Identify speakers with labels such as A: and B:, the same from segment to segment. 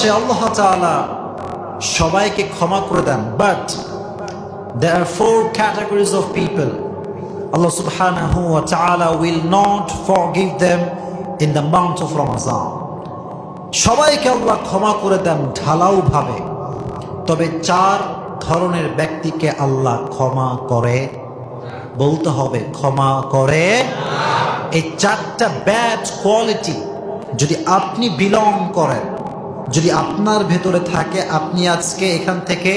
A: সে আল্লাহ সবাইকে ক্ষমা করে দেন। But there are four categories of people. Allah subhanahu wa ta'ala will not forgive them in the month of Ramadan. সবাইকে আল্লাহ ক্ষমা করে দেন ঢালাও ভাবে তবে চার ধরনের ব্যক্তিকে আল্লাহ ক্ষমা করে। বলতে হবে ক্ষমা করে। এই চারটা ব্যাড কোয়ালিটি যদি আপনি বিলং করেন যদি আপনার ভেতরে থাকে, আপনি আজকে এখান থেকে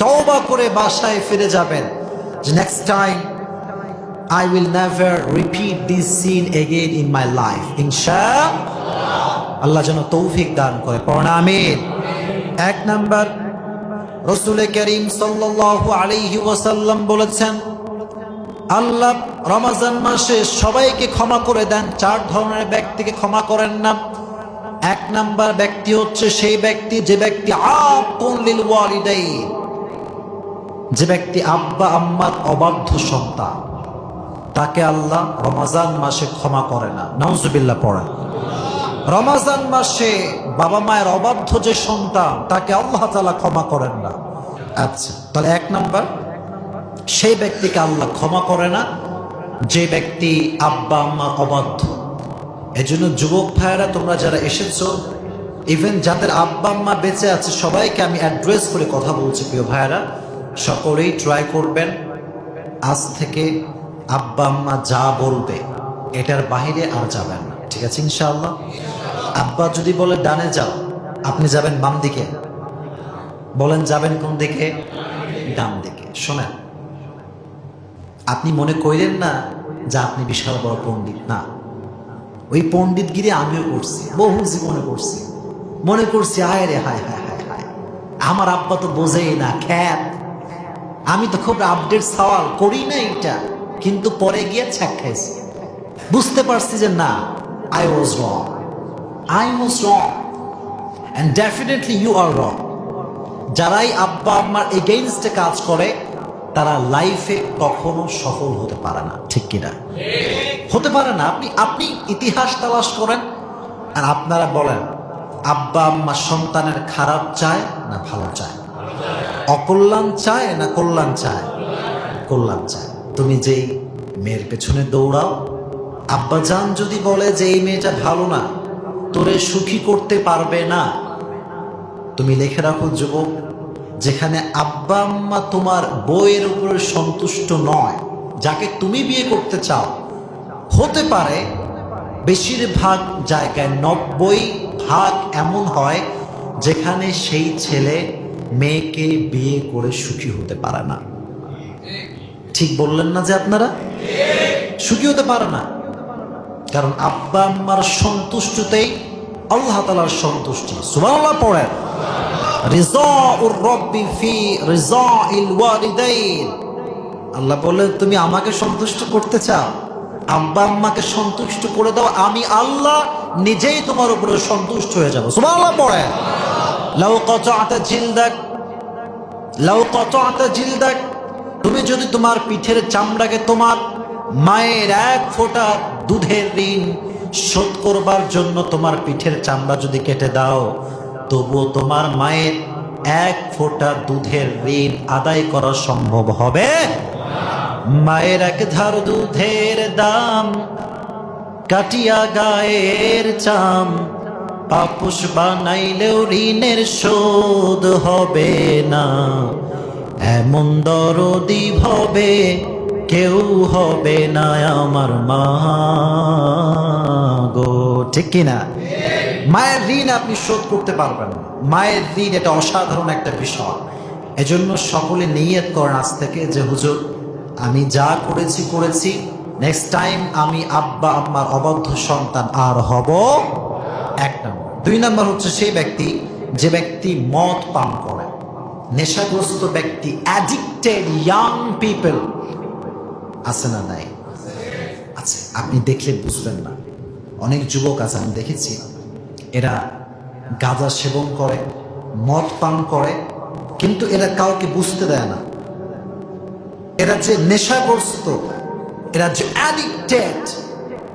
A: তওবা করে বাসায় ফিরে যাবেন। যে next time I will never repeat this scene again in my life ইনশা আল্লাহ যেন তৌফিক দান করে। প্রণামিন এক নাম্বার, রসুল করিম সাল্লাল্লাহু আলাইহি বলেছেন, আল্লাহ রমাজান মাসে সবাইকে ক্ষমা করে দেন, চার ধরনের ব্যক্তিকে ক্ষমা করেন না। এক নাম্বার ব্যক্তি হচ্ছে সেই ব্যক্তি, যে ব্যক্তি যে ব্যক্তি আব্বা আম্মার অবাধ্য সন্তান। তাকে আল্লাহ রমাজান মাসে ক্ষমা করে না। নাউজুবিল্লাহ পড়েন। রমাজান মাসে বাবা মায়ের অবাধ্য যে সন্তান, তাকে আল্লাহ তালা ক্ষমা করেন না। আচ্ছা তাহলে এক নাম্বার। সেই ব্যক্তিকে আল্লাহ ক্ষমা করে না, যে ব্যক্তি আব্বা আম্মার অবাধ্য। এজন্য যুবক ভাইয়েরা, তোমরা যারা এসেছ ইভেন যাদের আব্বা আম্মা বেঁচে আছে, সবাইকে আমি অ্যাড্রেস করে কথা বলছি, প্রিয় ভাইয়েরা। সকলেই ট্রাই করবেন, আজ থেকে আব্বা আম্মা যা বলবে, এটার বাহিরে আর যাবেন না। ঠিক আছে, ইনশাআল্লাহ? আব্বা যদি বলে, ডানে যাও। আপনি যাবেন বাম দিকে। বলেন, যাবেন কোন দিকে? ডান দিকে। শোনেন, আপনি মনে করিলেন না যে আপনি বিশাল বড় পণ্ডিত। না। ওই পণ্ডিতগিরি আমিও করছি, বহু জীবনে করছি। মনে করছি হায় রে, হায় হায় হায় হায়। আমার আব্বা তো বোঝেই না, খ্যাত। আমি তো খুব আপডেট সওয়াল, করি না এটা কিন্তু পরে গিয়ে ছ্যাক খাইছি। বুঝতে পারছি যে না I was wrong I was wrong and definitely you are wrong যারাই আব্বা, আম্মার এগেইনস্টে কাজ করে, তারা লাইফে কখনো সফল হতে পারে না, ঠিক কিনা? হতে পারে না, আপনি আপনি ইতিহাস তালাশ করেন আর আপনারা বলেন, আব্বা আম্মা সন্তানের খারাপ চায় না ভালো চায়? অকল্যাণ চায় না কল্যাণ চায়? কল্যাণ চায়। তুমি যেই মেয়ের পেছনে দৌড়াও, আব্বা জান যদি বলে যে এই মেয়েটা ভালো না, তোরে সুখী করতে পারবে না। তুমি লেখে রাখো, যুবক, যেখানে আব্বা আম্মা তোমার বইয়ের উপরে সন্তুষ্ট নয়, যাকে তুমি বিয়ে করতে চাও হতে পারে বেশিরভাগ জায়গায় নব্বই ভাগ এমন হয় যেখানে সেই ছেলে মেয়েকে বিয়ে করে সুখী হতে পারে না। ঠিক বললেন না যে আপনারা? সুখী হতে পারে না। কারণ আব্বা আম্মার সন্তুষ্টতেই আল্লাহ তালার সন্তুষ্টি। সুবহানাল্লাহ পড়েন। আল্লাহ বললেন, তুমি আমাকে সন্তুষ্ট করতে চাও? আব্বা আম্মাকে সন্তুষ্ট করে দাও, আমি আল্লাহ নিজেই তোমার উপরে সন্তুষ্ট হয়ে যাব। সুবহানাল্লাহ পড়েন লাউ কতআতা জিলদাক, লাউ কতআতা জিলদাক, তুমি যদি তোমার পিঠের চামড়াকে তোমার মায়ের এক ফোঁটা দুধের ঋণ শোধ করবার জন্য তোমার পিঠের চামড়া যদি কেটে দাও, তবুও তোমার মায়ের এক ফোঁটা দুধের ঋণ আদায় করা সম্ভব হবে। মায়ের এক ধার দুধের দাম, কাটিয়া গায়ের চাম। পাপুষ বানাইলেও ঋণের শোধ হবে না। এমন দরদি হবে কেউ হবে না আমার মা গো। ঠিক কিনা? মায়ের ঋণ আপনি শোধ করতে পারবেন মায়ের ঋণ এটা অসাধারণ একটা বিষয়। এজন্য সকলে নিয়ত করেন আজ থেকে যে, হুজুর আমি যা করেছি করেছি। নেক্সট টাইম আমি আব্বা, আম্মার অবাধ্য সন্তান আর হব এক নম্বর। দুই নম্বর হচ্ছে সেই ব্যক্তি, যে ব্যক্তি মদ পান করে। নেশাগ্রস্ত ব্যক্তি অ্যাডিক্টেড ইয়াং পিপল আছে না নাই? আছে। আপনি দেখলে বুঝবেন না। অনেক যুবক আছে, আমি দেখেছি। এরা গাঁজা সেবন করে, মদ পান করে, কিন্তু এরা কাউকে বুঝতে দেয় না। এরা যে নেশাগ্রস্ত, এরা যে অ্যাডিক্টেড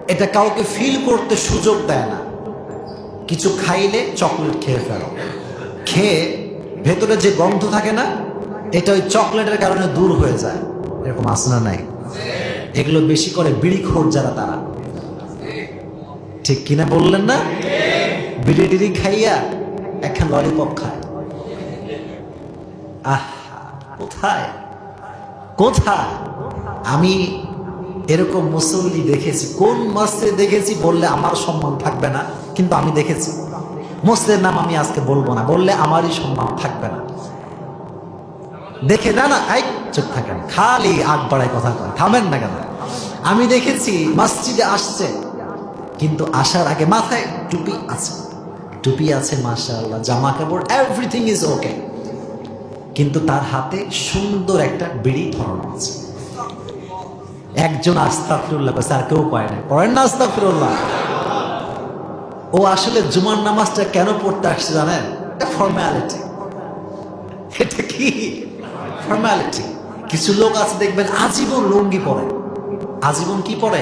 A: এটা কাউকে ফিল করতে সুযোগ দেয় না। কিছু খাইলে চকলেট খেয়ে ফেলো। খেয়ে ভেতরে যে গন্ধ থাকে না, এটা ওই চকলেটের কারণে দূর হয়ে যায়। এরকম আসনা নাই? এগুলো বেশি করে বিড়িখোর যারা তারা। ঠিক কিনা বললেন না? বিড়ি টিড়ি খাইয়া একখান ললিপপ খায়। আহ, কোথায়? কোথায় আমি এরকম মুসল্লি দেখেছি। কোন মসজিদে দেখেছি? বললে আমার সম্মান থাকবে না, কিন্তু আমি দেখেছি। মসজিদের নাম আমি আজকে বলব না, বললে আমারই সম্মান থাকবে না। দেখে না না, এই চুপ থাকেন। খালি আগ বাড়ায় কথা কয়। থামেন না কেন? আমি দেখেছি মসজিদে আসছে, কিন্তু আসার আগে মাথায় টুপি আছে। টুপি আছে, মাশাআল্লাহ, জামা কাপড় এভরিথিং ইজ ওকে কিন্তু তার হাতে সুন্দর একটা বিড়ি ধরানো আছে। একজন আস্তাফিরুল্লাহ স্যার কেউ পায় না। পড়েন না আস্তাফিরুল্লাহ ও আসলে জুমার নামাজটা কেন পড়তে আসছে জানেন? এটা ফর্ম্যালিটি এটা কি? ফর্ম্যালিটি কিছু লোক আছে, দেখবেন আজীবন লুঙ্গি পরে। আজীবন কি পরে?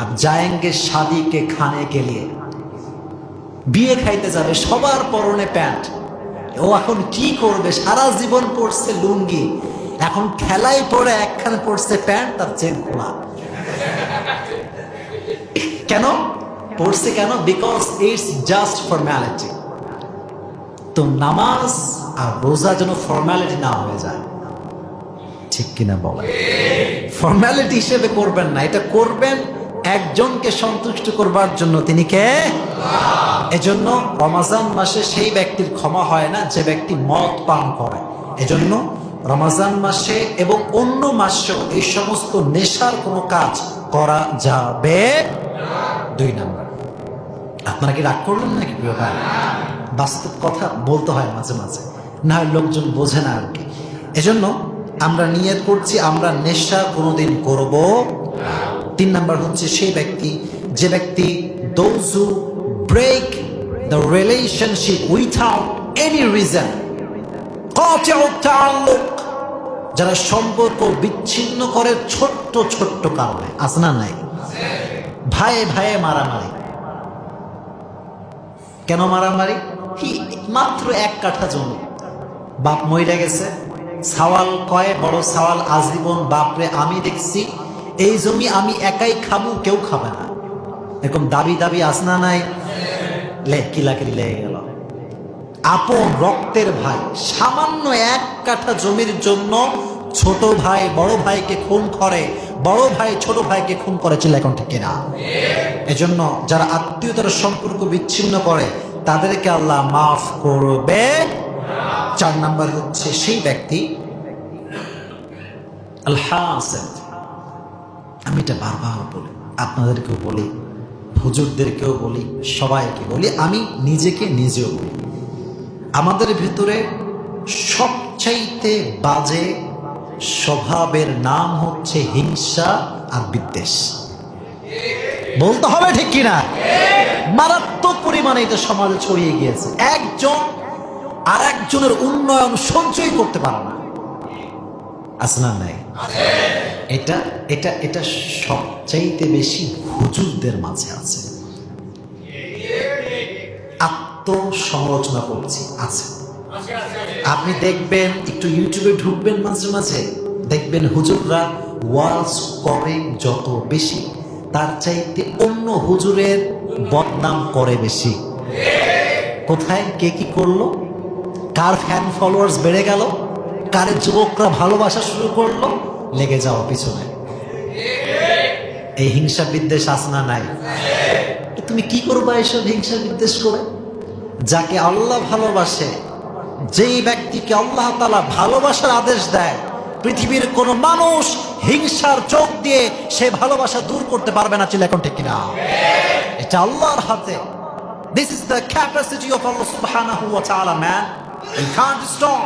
A: আর জায়েঙ্গে শাদিকে খানে গেলিয়ে বিয়ে খাইতে যাবে, সবার পরনে প্যান্ট। ও এখন কি করবে? সারা জীবন পড়ছে লুঙ্গি, এখন খেলায় পড়ে একখানে পড়ছে প্যান্ট, তার চেন খোলা। কেন? পড়ছে কেন? বিকজ ইটস জাস্ট ফর্ম্যালিটি তো নামাজ আর রোজা যেন ফর্ম্যালিটি না হয়ে যায়। ঠিক কিনা বলেন? ফর্ম্যালিটি হিসেবে করবেন না, এটা করবেন একজনকে সন্তুষ্ট করবার জন্য তিনি কে? এজন্য রমাজান মাসে সেই ব্যক্তির ক্ষমা হয় না, যে ব্যক্তি মদ পান করে। এজন্য রমাজান মাসে এবং অন্য মাসেও এই সমস্ত নেশার কোনো কাজ করা যাবে দুই নাম্বার। আপনারা কি রাগ করলেন নাকি প্রিয় ভাই? বাস্তব কথা বলতে হয় মাঝে মাঝে, না হয় লোকজন বোঝে না আর কি। এজন্য আমরা নিয়ত করছি, আমরা নেশা কোনোদিন করব তিন নাম্বার হচ্ছে সেই ব্যক্তি, যে ব্যক্তি those who break the relationship without any reason যারা সম্পর্ক বিচ্ছিন্ন করে ছোট্ট ছোট্ট কারণে। আসনা নাই? ভাইয়ে ভাইয়ে মারামারি। কেন মারামারি? কি মাত্র এক কাঠা জমি। বাপ মইরা গেছে। সাওয়াল কয়, বড় সাওয়াল, আজীবন বাপরে আমি দেখছি। এই জমি আমি একাই খাব, কেউ খাবে না। এরকম দাবি দাবি আসনা নাই? লে কিলাকিলি লেগে গেল। আপন রক্তের ভাই, সামান্য এক কাঠা জমির জন্য ছোট ভাই, বড় ভাইকে খুন করে, বড় ভাই ছোট ভাইকে খুন করেছিল এখন ঠিক না এজন্য যারা আত্মীয়তার সম্পর্ক বিচ্ছিন্ন করে, তাদেরকে আল্লাহ মাফ করবে। চার নাম্বার হচ্ছে সেই ব্যক্তি আল্লাহ আমি এটা বারবার বলি, আপনাদেরকেও বলি, হুজুরদেরকেও বলি, সবাইকে বলি, আমি নিজেকে নিজেও বলি। আমাদের ভিতরে সবচাইতে বাজে স্বভাবের নাম হচ্ছে হিংসা আর বিদ্বেষ। বলতে হবে ঠিক কিনা? মারাত্মক পরিমাণে এটা সমাজে ছড়িয়ে গিয়েছে। একজন আর একজনের উন্নয়ন সঞ্চয় করতে পারে না। আসনা নাই? এটা এটা এটা সবচাইতে বেশি হুজুরদের মাঝে আছে। আত্মসমালোচনা করছি, আছে। আপনি দেখবেন, একটু ইউটিউবে ঢুকবেন মাঝে মাঝে, দেখবেন হুজুররা ওয়াজ করে যত বেশি, তার চাইতে অন্য হুজুরের বদনাম করে বেশি। কোথায়, কে কি করল? কার ফ্যান ফলোয়ার্স বেড়ে গেল? কারের যুবকরা ভালোবাসা শুরু করল, লেগে যাওয়া পিছনে। এই হিংসা বিদ্বেষ আসনা নাই। তুমি কি করবা এসব হিংসা বিদ্বেষ করে? যাকে আল্লাহ ভালোবাসে, যেই ব্যক্তিকে আল্লাহ তালা ভালোবাসার আদেশ দেয়, পৃথিবীর কোন মানুষ হিংসার চোখ দিয়ে সে ভালোবাসা দূর করতে পারবে না ছিল এখন ঠিক কিনা? এটা আল্লাহর হাতে। This is the capacity of Allah সুবহানাহু ওয়া তাআলা ম্যান ইউ স্টপ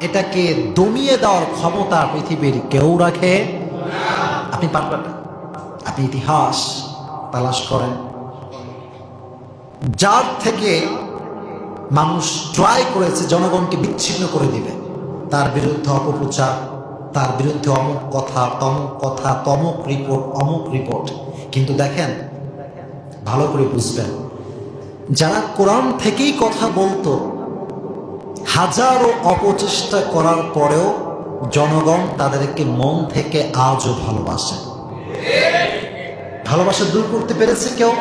A: এটাকে দমিয়ে দেওয়ার ক্ষমতা পৃথিবীর কেউ রাখে? আপনি পারবেন না। আপনি ইতিহাস তালাশ করেন। যার থেকে মানুষ ট্রাই করেছে, জনগণকে বিচ্ছিন্ন করে দিবে, তার বিরুদ্ধে অপপ্রচার, তার বিরুদ্ধে অমুক কথা, তমুক কথা, তমুক রিপোর্ট অমুক রিপোর্ট কিন্তু দেখেন, ভালো করে বুঝবেন, যারা কোরআন থেকেই কথা বলতো হাজারো অপচেষ্টা করার পরেও জনগণ তাদেরকে মন থেকে আজও ভালোবাসে। ভালোবাসা দূর করতে পেরেছে কেউ?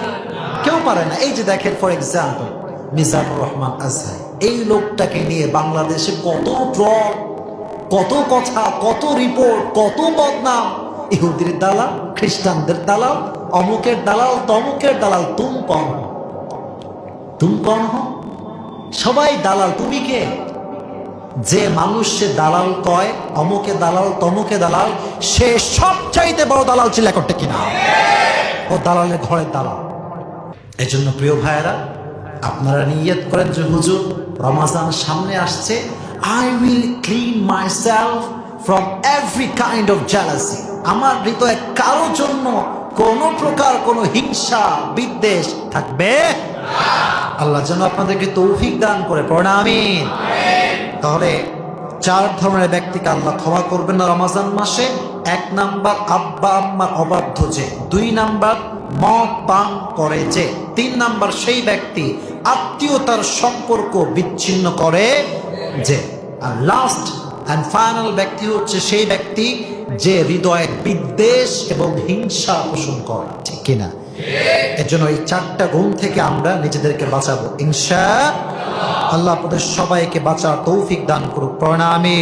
A: কেউ পারে না। এই যে দেখেন ফর এক্সাম্পল মিজানুর রহমান আজহার। এই লোকটাকে নিয়ে বাংলাদেশে কত ট্রল কত কথা, কত রিপোর্ট কত বদনাম। ইহুদির দালাল, খ্রিস্টানদের দালাল, অমুকের দালাল, তমুকের দালাল, তুম কম তুম কম হো? সবাই দালাল, তুমি কে? যে মানুষ সে দালাল কয়, অমুকে দালাল, তমুকে দালাল, সে সব চাইতে বড় দালাল ছিল একটা কিনা? ও দালালের ঘরের দালাল। এই জন্য প্রিয় ভাইয়েরা, আপনারা নিয়ত করেন যে হুজুর, রমাজান সামনে আসছে। I will clean myself from every kind of jealousy আমার হৃদয়ে কারও জন্য কোনো প্রকার কোনো হিংসা, বিদ্বেষ থাকবে আল্লাহ যেন আপনাদেরকে তৌফিক দান করে প্রণামিন তাহলে চার ধরনের ব্যক্তিকে আল্লাহ ক্ষমা করবেন রমাজান মাসে। এক নাম্বার, আব্বা আম্মার অবাধ্য যে। দুই নাম্বার, মদ পান করে যে। তিন নাম্বার, সেই ব্যক্তি আত্মীয়তার সম্পর্ক বিচ্ছিন্ন করে যে। আর লাস্ট অ্যান্ড ফাইনাল ব্যক্তি হচ্ছে সেই ব্যক্তি যে হৃদয়ে বিদ্বেষ এবং হিংসা পোষণ করে। ঠিক কিনা? এর জন্য এই চারটা গুণ থেকে আমরা নিজেদেরকে বাঁচাবো। ইনশা আল্লাহ, আপনাদের সবাইকে বাঁচার তৌফিক দান করুক। প্রণামী